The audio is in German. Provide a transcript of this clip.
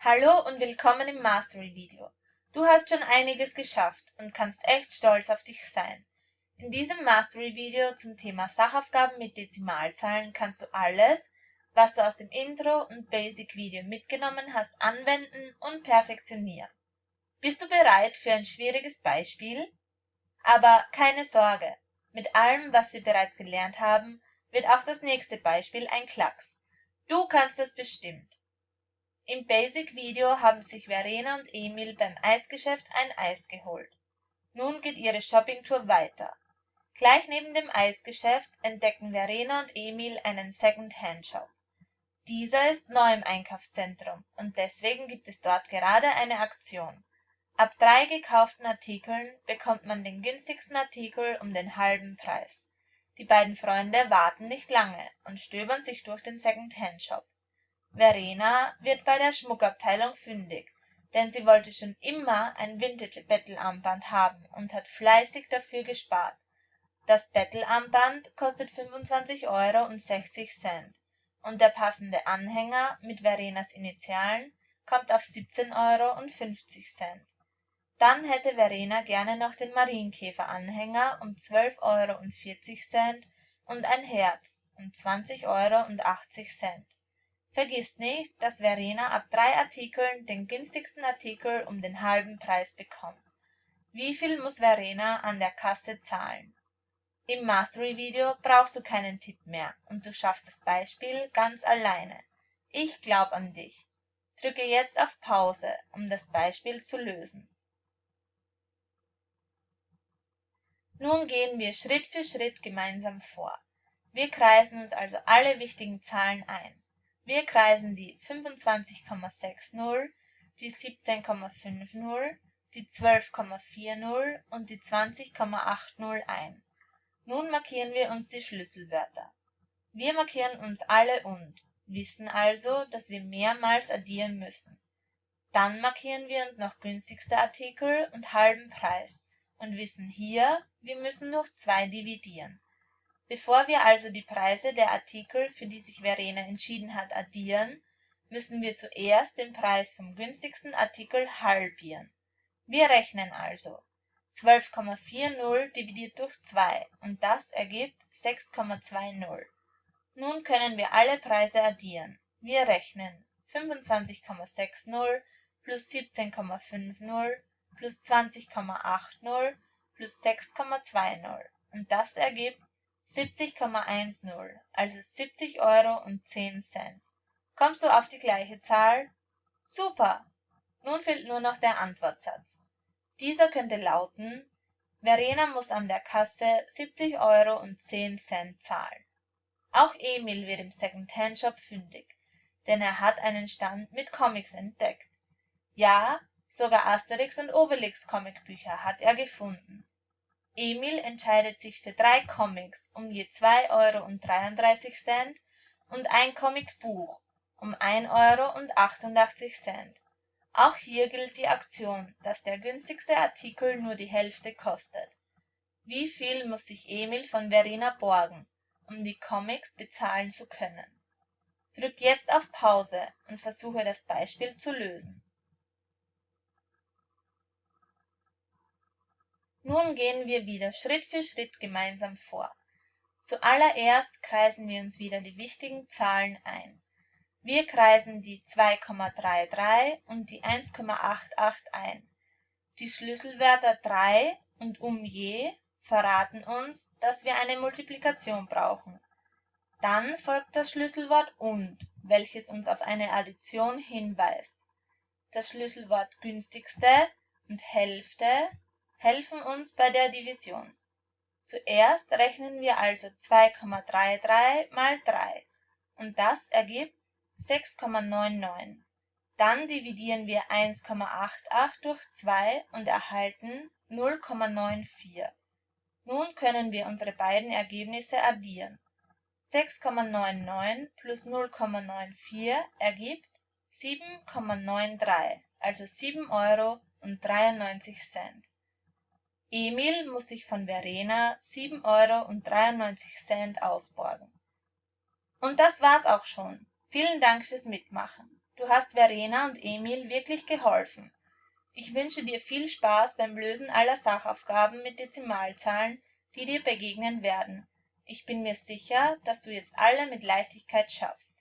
Hallo und willkommen im Mastery-Video. Du hast schon einiges geschafft und kannst echt stolz auf dich sein. In diesem Mastery-Video zum Thema Sachaufgaben mit Dezimalzahlen kannst du alles, was du aus dem Intro und Basic-Video mitgenommen hast, anwenden und perfektionieren. Bist du bereit für ein schwieriges Beispiel? Aber keine Sorge, mit allem, was wir bereits gelernt haben, wird auch das nächste Beispiel ein Klacks. Du kannst es bestimmt. Im Basic-Video haben sich Verena und Emil beim Eisgeschäft ein Eis geholt. Nun geht ihre Shoppingtour weiter. Gleich neben dem Eisgeschäft entdecken Verena und Emil einen Second-Hand-Shop. Dieser ist neu im Einkaufszentrum und deswegen gibt es dort gerade eine Aktion. Ab drei gekauften Artikeln bekommt man den günstigsten Artikel um den halben Preis. Die beiden Freunde warten nicht lange und stöbern sich durch den Second-Hand-Shop. Verena wird bei der Schmuckabteilung fündig, denn sie wollte schon immer ein Vintage-Bettelarmband haben und hat fleißig dafür gespart das Bettelarmband kostet 25 Euro und 60 Cent und der passende Anhänger mit Verenas Initialen kommt auf 17 Euro und 50 Cent. Dann hätte Verena gerne noch den Marienkäfer-Anhänger um 12 Euro und 40 Cent und ein Herz um 20 Euro und 80 Cent. Vergiss nicht, dass Verena ab drei Artikeln den günstigsten Artikel um den halben Preis bekommt. Wie viel muss Verena an der Kasse zahlen im Mastery-Video brauchst du keinen Tipp mehr und du schaffst das Beispiel ganz alleine. Ich glaub an dich. Drücke jetzt auf Pause, um das Beispiel zu lösen. Nun gehen wir Schritt für Schritt gemeinsam vor. Wir kreisen uns also alle wichtigen Zahlen ein. Wir kreisen die 25,60, die 17,50, die 12,40 und die 20,80 ein. Nun markieren wir uns die Schlüsselwörter. Wir markieren uns alle und, wissen also, dass wir mehrmals addieren müssen. Dann markieren wir uns noch günstigster Artikel und halben Preis und wissen hier, wir müssen durch zwei dividieren. Bevor wir also die Preise der Artikel, für die sich Verena entschieden hat, addieren, müssen wir zuerst den Preis vom günstigsten Artikel halbieren. Wir rechnen also 12,40 dividiert durch 2 und das ergibt 6,20. Nun können wir alle Preise addieren. Wir rechnen 25,60 plus 17,50 plus 20,80 plus 6,20 und das ergibt 70,10, also 70 Euro und 10 Cent. Kommst du auf die gleiche Zahl? Super! Nun fehlt nur noch der Antwortsatz. Dieser könnte lauten: Verena muss an der Kasse 70 Euro und 10 Cent zahlen. Auch Emil wird im Second-Hand-Shop fündig, denn er hat einen Stand mit Comics entdeckt. Ja, sogar Asterix und Obelix Comicbücher hat er gefunden. Emil entscheidet sich für drei Comics um je 2 Euro und 33 Cent und ein Comicbuch um 1 Euro und 88 Cent. Auch hier gilt die Aktion, dass der günstigste Artikel nur die Hälfte kostet. Wie viel muss sich Emil von Verena borgen, um die Comics bezahlen zu können? Drück jetzt auf Pause und versuche das Beispiel zu lösen. Nun gehen wir wieder Schritt für Schritt gemeinsam vor. Zuallererst kreisen wir uns wieder die wichtigen Zahlen ein wir kreisen die 2,33 und die 1,88 ein. Die Schlüsselwörter 3 und um je verraten uns, dass wir eine Multiplikation brauchen. Dann folgt das Schlüsselwort und, welches uns auf eine Addition hinweist. Das Schlüsselwort günstigste und Hälfte helfen uns bei der Division. Zuerst rechnen wir also 2,33 mal 3 und das ergibt 6,99. Dann dividieren wir 1,88 durch 2 und erhalten 0,94. Nun können wir unsere beiden Ergebnisse addieren. 6,99 plus 0,94 ergibt 7,93, also 7 Euro und 93 Cent. Emil muss sich von Verena 7 Euro und 93 Cent ausborgen. Und das war's auch schon. Vielen Dank fürs Mitmachen. du hast verena und emil wirklich geholfen ich wünsche dir viel spaß beim lösen aller sachaufgaben mit dezimalzahlen die dir begegnen werden ich bin mir sicher dass du jetzt alle mit leichtigkeit schaffst